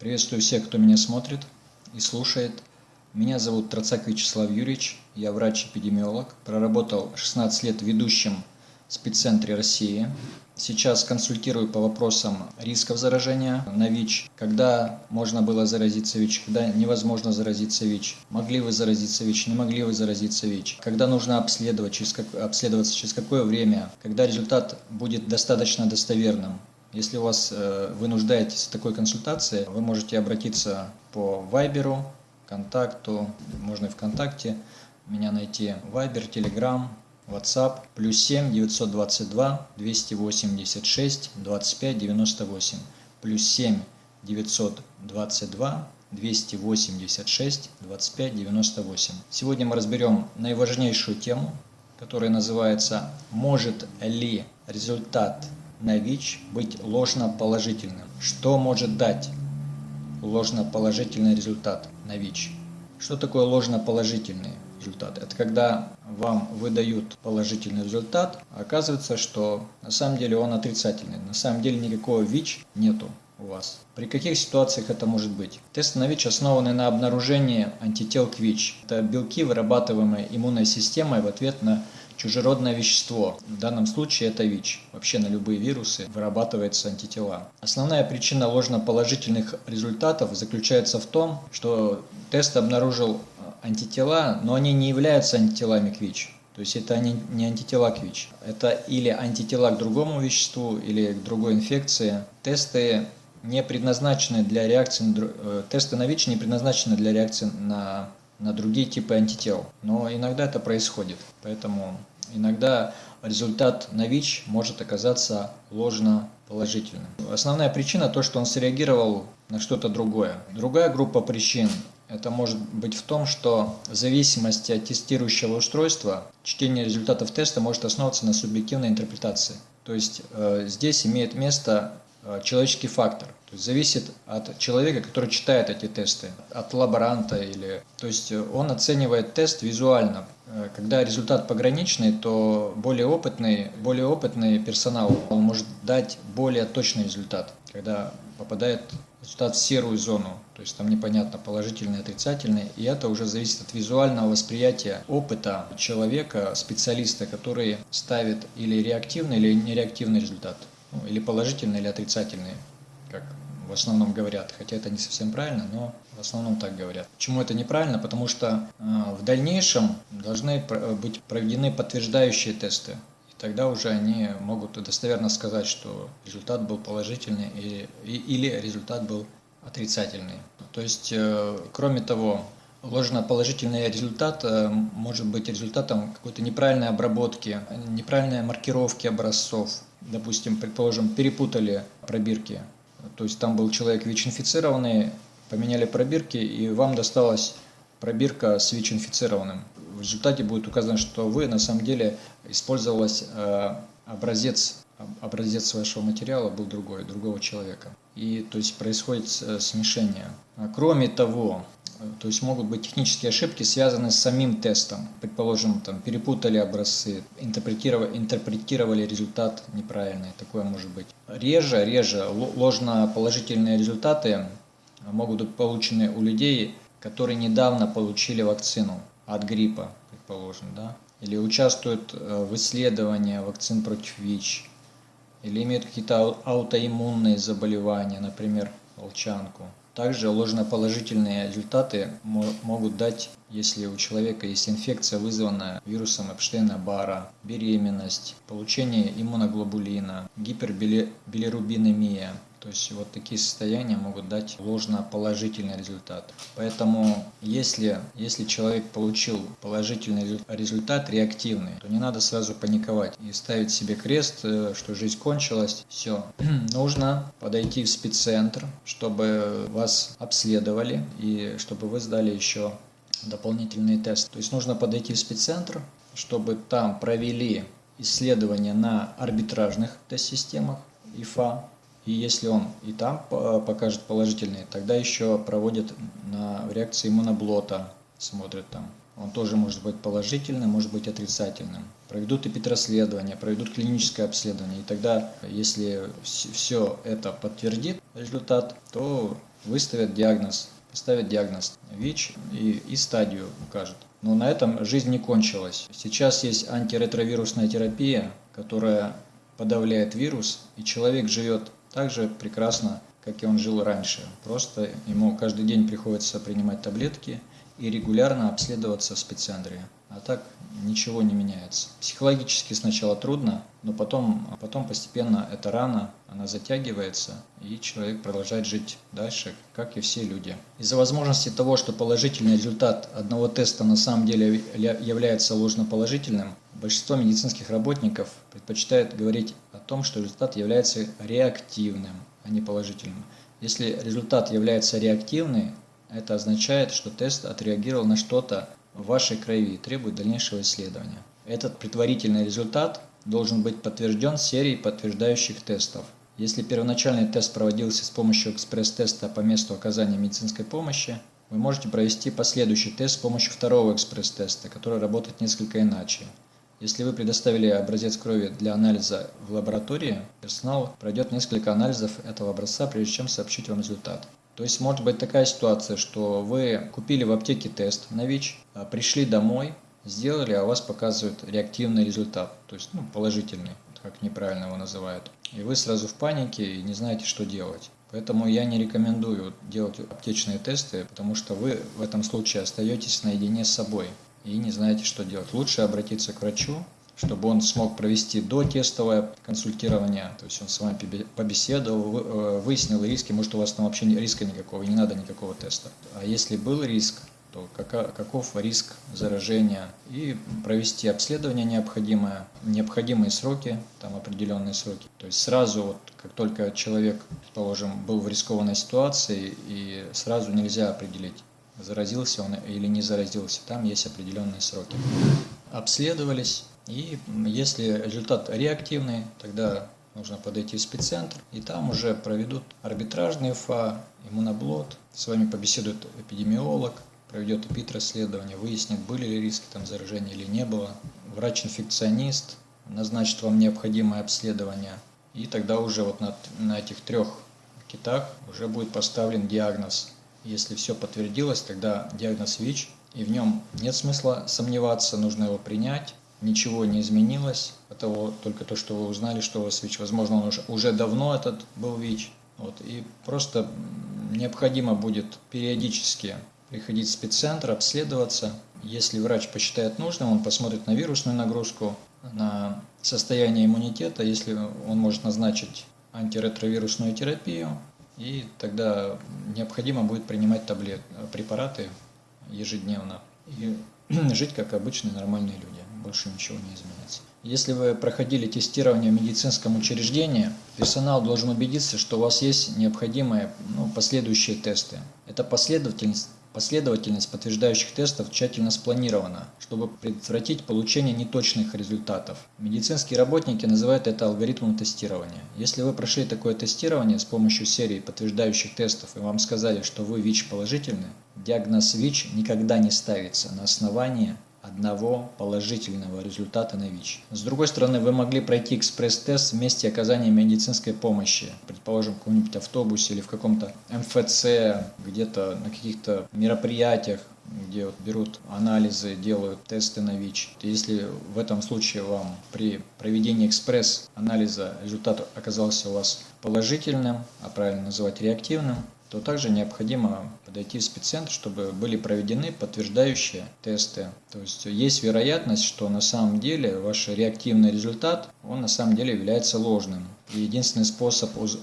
Приветствую всех, кто меня смотрит и слушает. Меня зовут Троцак Вячеслав Юрьевич, я врач-эпидемиолог, проработал 16 лет ведущим в спеццентре России. Сейчас консультирую по вопросам рисков заражения на ВИЧ, когда можно было заразиться ВИЧ, когда невозможно заразиться ВИЧ, могли вы заразиться ВИЧ, не могли вы заразиться ВИЧ, когда нужно обследовать, через как, обследоваться через какое время, когда результат будет достаточно достоверным. Если у вас э, вы нуждаетесь в такой консультации, вы можете обратиться по Вайберу, контакту, можно и ВКонтакте, меня найти Вайбер, Телеграм, WhatsApp плюс 7 922 286 25 98 плюс 7 922 286 25 98. Сегодня мы разберем наиважнейшую тему, которая называется «Может ли результат на ВИЧ быть ложно-положительным?» Что может дать ложно-положительный результат на ВИЧ? Что такое ложно-положительный? результат. Это когда вам выдают положительный результат, а оказывается, что на самом деле он отрицательный. На самом деле никакого ВИЧ нету у вас. При каких ситуациях это может быть? Тесты на ВИЧ основаны на обнаружении антител к ВИЧ. Это белки, вырабатываемые иммунной системой в ответ на чужеродное вещество. В данном случае это ВИЧ. Вообще на любые вирусы вырабатываются антитела. Основная причина ложноположительных результатов заключается в том, что тест обнаружил антитела, но они не являются антителами к ВИЧ. То есть это не, не антитела к ВИЧ. Это или антитела к другому веществу, или к другой инфекции. Тесты не предназначены для реакции, э, тесты на ВИЧ не предназначены для реакции на, на другие типы антител. Но иногда это происходит. Поэтому иногда результат на ВИЧ может оказаться ложно положительным. Основная причина то, что он среагировал на что-то другое. Другая группа причин это может быть в том, что в зависимости от тестирующего устройства чтение результатов теста может основываться на субъективной интерпретации. То есть э, здесь имеет место человеческий фактор. То есть зависит от человека, который читает эти тесты, от лаборанта или... То есть он оценивает тест визуально. Э, когда результат пограничный, то более опытный, более опытный персонал он может дать более точный результат, когда попадает результат в серую зону, то есть там непонятно положительный, отрицательный, и это уже зависит от визуального восприятия опыта человека, специалиста, который ставит или реактивный, или нереактивный результат, ну, или положительный, или отрицательный, как в основном говорят, хотя это не совсем правильно, но в основном так говорят. Почему это неправильно? Потому что э, в дальнейшем должны быть проведены подтверждающие тесты тогда уже они могут достоверно сказать, что результат был положительный или, или результат был отрицательный. То есть, э, кроме того, ложно-положительный результат э, может быть результатом какой-то неправильной обработки, неправильной маркировки образцов. Допустим, предположим, перепутали пробирки. То есть там был человек ВИЧ-инфицированный, поменяли пробирки, и вам досталась пробирка с ВИЧ-инфицированным в результате будет указано, что вы на самом деле использовалась э, образец, образец вашего материала был другой, другого человека. И то есть происходит э, смешение. А кроме того, то есть могут быть технические ошибки, связанные с самим тестом. Предположим, там, перепутали образцы, интерпретировали, интерпретировали результат неправильный. Такое может быть. Реже, реже ложно-положительные результаты могут быть получены у людей, которые недавно получили вакцину от гриппа, предположим, да, или участвуют э, в исследовании вакцин против ВИЧ, или имеют какие-то аутоиммунные заболевания, например, волчанку. Также ложноположительные результаты могут дать, если у человека есть инфекция, вызванная вирусом Эпштейна-Бара, беременность, получение иммуноглобулина, гипербилирубинемия, то есть вот такие состояния могут дать ложно-положительный результат. Поэтому если, если человек получил положительный результат, реактивный, то не надо сразу паниковать и ставить себе крест, э, что жизнь кончилась. Все. Нужно подойти в спеццентр, чтобы вас обследовали и чтобы вы сдали еще дополнительный тест. То есть нужно подойти в спеццентр, чтобы там провели исследования на арбитражных тест-системах ИФА, и если он и там покажет положительный, тогда еще проводят на реакции иммуноблота, смотрят там. Он тоже может быть положительным, может быть отрицательным. Проведут эпитрасследование, проведут клиническое обследование. И тогда, если все это подтвердит результат, то выставят диагноз, поставят диагноз ВИЧ и, и стадию укажут. Но на этом жизнь не кончилась. Сейчас есть антиретровирусная терапия, которая подавляет вирус, и человек живет так же прекрасно, как и он жил раньше. Просто ему каждый день приходится принимать таблетки и регулярно обследоваться в спеццентре. А так ничего не меняется. Психологически сначала трудно, но потом, потом постепенно эта рана, она затягивается, и человек продолжает жить дальше, как и все люди. Из-за возможности того, что положительный результат одного теста на самом деле является ложноположительным, большинство медицинских работников предпочитает говорить о том, что результат является реактивным, а не положительным. Если результат является реактивным, это означает, что тест отреагировал на что-то в вашей крови и требует дальнейшего исследования. Этот предварительный результат должен быть подтвержден серией подтверждающих тестов. Если первоначальный тест проводился с помощью экспресс-теста по месту оказания медицинской помощи, вы можете провести последующий тест с помощью второго экспресс-теста, который работает несколько иначе. Если вы предоставили образец крови для анализа в лаборатории, персонал пройдет несколько анализов этого образца, прежде чем сообщить вам результат. То есть может быть такая ситуация, что вы купили в аптеке тест на ВИЧ, а пришли домой, сделали, а у вас показывает реактивный результат, то есть ну, положительный, как неправильно его называют. И вы сразу в панике и не знаете, что делать. Поэтому я не рекомендую делать аптечные тесты, потому что вы в этом случае остаетесь наедине с собой и не знаете, что делать. Лучше обратиться к врачу, чтобы он смог провести дотестовое консультирование, то есть он с вами побеседовал, э, выяснил риски, может у вас там вообще риска никакого, не надо никакого теста. А если был риск, то каков риск заражения и провести обследование необходимое, необходимые сроки, там определенные сроки. То есть сразу, вот, как только человек, положим, был в рискованной ситуации, и сразу нельзя определить, заразился он или не заразился, там есть определенные сроки. Обследовались, и если результат реактивный, тогда нужно подойти в спеццентр, и там уже проведут арбитражный ФА, иммуноблот, с вами побеседует эпидемиолог, проведет эпид-расследование, выяснит, были ли риски там заражения или не было. Врач-инфекционист назначит вам необходимое обследование, и тогда уже вот на, на этих трех китах уже будет поставлен диагноз. Если все подтвердилось, тогда диагноз ВИЧ, и в нем нет смысла сомневаться, нужно его принять, ничего не изменилось, от того, только то, что вы узнали, что у вас ВИЧ. Возможно, он уже, уже давно этот был ВИЧ. Вот, и просто необходимо будет периодически приходить в спеццентр, обследоваться. Если врач посчитает нужным, он посмотрит на вирусную нагрузку, на состояние иммунитета, если он может назначить антиретровирусную терапию, и тогда необходимо будет принимать таблет, препараты ежедневно и жить как обычные нормальные люди больше ничего не изменится. Если вы проходили тестирование в медицинском учреждении, персонал должен убедиться, что у вас есть необходимые ну, последующие тесты. Это последовательность Последовательность подтверждающих тестов тщательно спланирована, чтобы предотвратить получение неточных результатов. Медицинские работники называют это алгоритмом тестирования. Если вы прошли такое тестирование с помощью серии подтверждающих тестов и вам сказали, что вы ВИЧ положительны, диагноз ВИЧ никогда не ставится на основании одного положительного результата на ВИЧ. С другой стороны, вы могли пройти экспресс-тест в месте оказания медицинской помощи, предположим, в каком-нибудь автобусе или в каком-то МФЦ, где-то на каких-то мероприятиях, где вот берут анализы, делают тесты на ВИЧ. Если в этом случае вам при проведении экспресс-анализа результат оказался у вас положительным, а правильно называть реактивным, то также необходимо подойти в спеццентр, чтобы были проведены подтверждающие тесты. То есть есть вероятность, что на самом деле ваш реактивный результат, он на самом деле является ложным. И единственный способ уз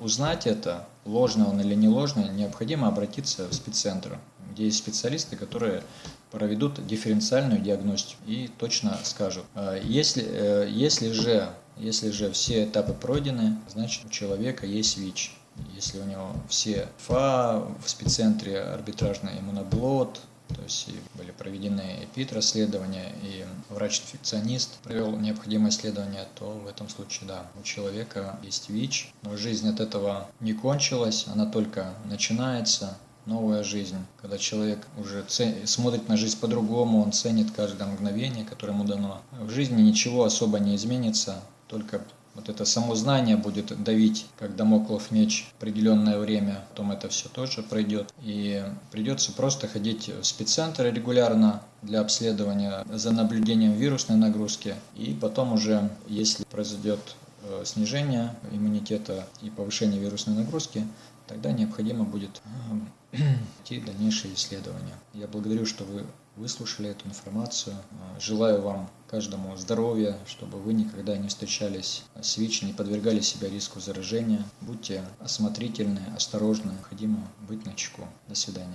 узнать это, ложный он или не ложный, необходимо обратиться в спеццентр, где есть специалисты, которые проведут дифференциальную диагностику и точно скажут. А если, э, если, же, если же все этапы пройдены, значит у человека есть ВИЧ если у него все ФА в спеццентре арбитражный иммуноблот, то есть были проведены ЭПИД-расследования, и врач-инфекционист провел необходимое исследование, то в этом случае, да, у человека есть ВИЧ, но жизнь от этого не кончилась, она только начинается, новая жизнь, когда человек уже смотрит на жизнь по-другому, он ценит каждое мгновение, которое ему дано. В жизни ничего особо не изменится, только вот это само знание будет давить, как домоклов меч определенное время, потом это все тоже пройдет. И придется просто ходить в спеццентр регулярно для обследования за наблюдением вирусной нагрузки. И потом уже, если произойдет э, снижение иммунитета и повышение вирусной нагрузки, тогда необходимо будет э, идти дальнейшие исследования. Я благодарю, что вы выслушали эту информацию. Э, желаю вам каждому здоровья, чтобы вы никогда не встречались с ВИЧ, не подвергали себя риску заражения. Будьте осмотрительны, осторожны, необходимо быть на чеку. До свидания.